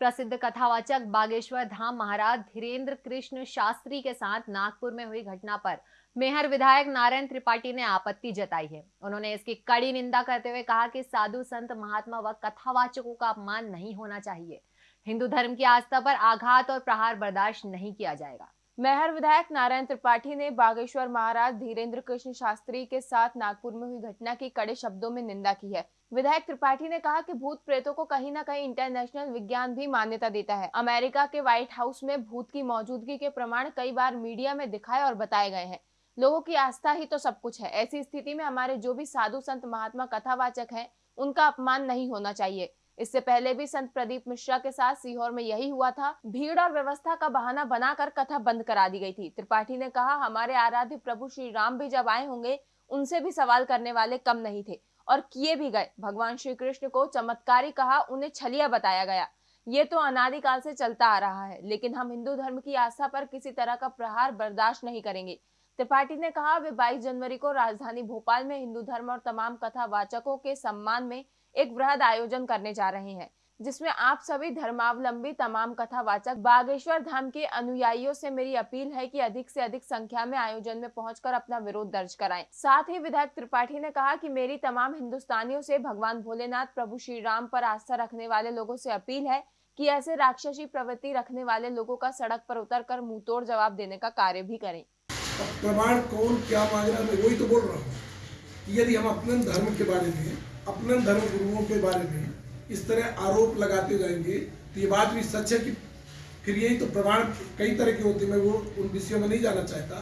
प्रसिद्ध कथावाचक बागेश्वर धाम महाराज धीरेन्द्र कृष्ण शास्त्री के साथ नागपुर में हुई घटना पर मेहर विधायक नारायण त्रिपाठी ने आपत्ति जताई है। उन्होंने इसकी कड़ी निंदा करते हुए कहा कि साधु संत महात्मा व कथावाचकों का अपमान नहीं होना चाहिए। हिंदू धर्म की आस्था पर आघात और प्रहार बर्दाश्त नहीं किया जाएगा। मेहर विधायक नारायण त्रिपाठी ने बागेश्वर महाराज धीरेन्द्र कृष्ण शास्त्री के साथ नागपुर में हुई घटना की कड़े शब्दों में निंदा की है। विधायक त्रिपाठी ने कहा कि भूत प्रेतों को कहीं ना कहीं इंटरनेशनल विज्ञान भी मान्यता देता है। अमेरिका के व्हाइट हाउस में भूत की मौजूदगी के प्रमाण कई बार मीडिया में दिखाए और बताए गए हैं। लोगों की आस्था ही तो सब कुछ है। ऐसी स्थिति में हमारे जो भी साधु संत महात्मा कथावाचक हैं, उनका अपमान नहीं होना चाहिए। इससे पहले भी संत प्रदीप मिश्रा के साथ सीहोर में यही हुआ था। भीड़ और व्यवस्था का बहाना बनाकर कथा बंद करा दी गई थी। त्रिपाठी ने कहा, हमारे आराध्य प्रभु श्री राम भी जब आए होंगे, उनसे भी सवाल करने वाले कम नहीं थे और किए भी गए। भगवान श्री कृष्ण को चमत्कारी कहा, उन्हें छलिया बताया गया। ये तो अनादिकाल से चलता आ रहा है, लेकिन हम हिंदू धर्म की आस्था पर किसी तरह का प्रहार बर्दाश्त नहीं करेंगे। त्रिपाठी ने कहा, वे 22 जनवरी को राजधानी भोपाल में हिंदू धर्म और तमाम कथा वाचकों के सम्मान में एक वृहद आयोजन करने जा रहे हैं, जिसमें आप सभी धर्मावलंबी तमाम कथावाचक बागेश्वर धाम के अनुयायियों से मेरी अपील है कि अधिक से अधिक संख्या में आयोजन में पहुंचकर अपना विरोध दर्ज कराएँ। साथ ही विधायक त्रिपाठी ने कहा कि मेरी तमाम हिंदुस्तानियों से भगवान भोलेनाथ, प्रभु श्री राम पर आस्था रखने वाले लोगों से अपील है कि ऐसे राक्षसी प्रवृत्ति रखने वाले लोगों का सड़क पर उतर कर मुँह तोड़ जवाब देने का कार्य भी करें प्रमाण कौन क्या मांग रहा है वही तो बोल रहा हूँ यदि हम अपने धर्म के बारे में अपने धर्म गुरुओं के बारे में इस तरह आरोप लगाते जाएँगे तो ये बात भी सच है कि फिर यही तो प्रमाण कई तरह के होते मैं वो उन विषयों में नहीं जाना चाहता।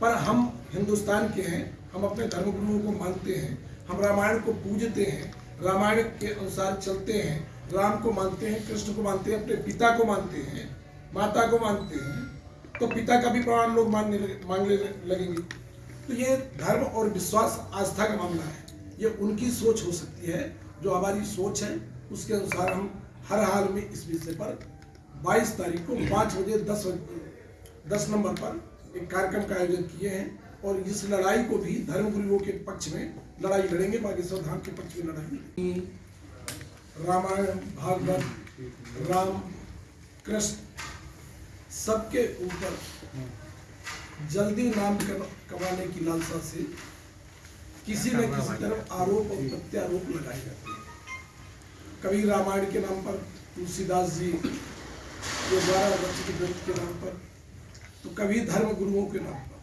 पर हम हिंदुस्तान के हैं, हम अपने धर्म गुरुओं को मानते हैं, हम रामायण को पूजते हैं, रामायण के अनुसार चलते हैं, राम को मानते हैं, कृष्ण को मानते हैं, अपने पिता को मानते हैं, माता को मानते हैं तो पिता का भी प्रमाण लोग मानने मांगने लगेंगे। तो ये धर्म और विश्वास आस्था का मामला है। ये उनकी सोच हो सकती है। जो हमारी सोच है, उसके अनुसार हम हर हाल में इस विषय पर 22 तारीख को पाँच बजे दस बजे, दस नंबर पर एक कार्यक्रम का आयोजन किए हैं और इस लड़ाई को भी धर्म गुरुओं के पक्ष में लड़ाई लड़ेंगे, बागेश्वर धाम के पक्ष में लड़ाई रामायण, भागवत, राम, कृष्ण, सबके ऊपर जल्दी नाम कमाने की लालसा से किसी न किसी तरफ़ आरोप और प्रत्यारोप लगाए जाते हैं। कभी रामायण के नाम पर, तुलसीदास जी के द्वारा रचित ग्रंथ के नाम पर तो कभी धर्म गुरुओं के नाम पर।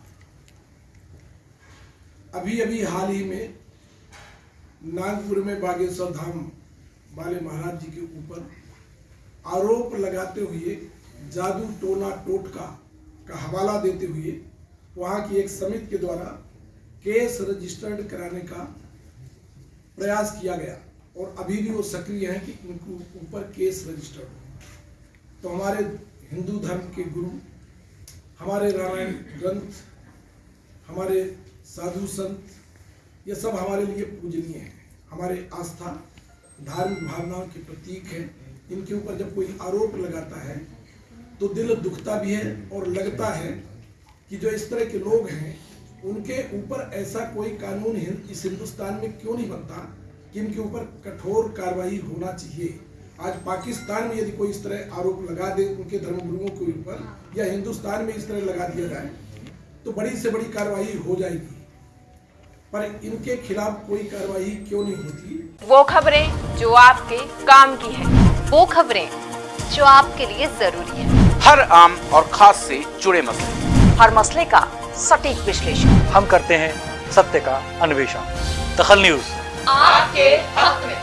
अभी अभी हाल ही में नागपुर में बागेश्वर धाम वाले महाराज जी के ऊपर आरोप लगाते हुए, जादू टोना टोटका का हवाला देते हुए, वहाँ की एक समिति के द्वारा केस रजिस्टर्ड कराने का प्रयास किया गया और अभी भी वो सक्रिय हैं कि उनको ऊपर केस रजिस्टर्ड हो। तो हमारे हिंदू धर्म के गुरु, हमारे रामायण ग्रंथ, हमारे साधु संत, ये सब हमारे लिए पूजनीय हैं। हमारे आस्था, धार्मिक भावनाओं के प्रतीक हैं। इनके ऊपर जब कोई आरोप लगाता है तो दिल दुखता भी है और लगता है कि जो इस तरह के लोग हैं उनके ऊपर ऐसा कोई कानून इस हिंदुस्तान में क्यों नहीं बनता? कि इनके ऊपर कठोर कार्रवाई होना चाहिए? आज पाकिस्तान में यदि कोई इस तरह आरोप लगा दे उनके धर्मगुरुओं के ऊपर या हिंदुस्तान में इस तरह लगा दिया जाए तो बड़ी से बड़ी कार्रवाई हो जाएगी। पर इनके खिलाफ कोई कार्रवाई क्यों नहीं होती? वो खबरें जो आपके काम की है वो खबरें जो आपके लिए ज़रूरी है। हर आम और खास से जुड़े मसले। हर मसले का सटीक विश्लेषण। हम करते हैं सत्य का अन्वेषण। दखल न्यूज़। आपके हक में।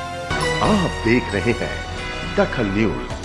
आप देख रहे हैं दखल न्यूज़।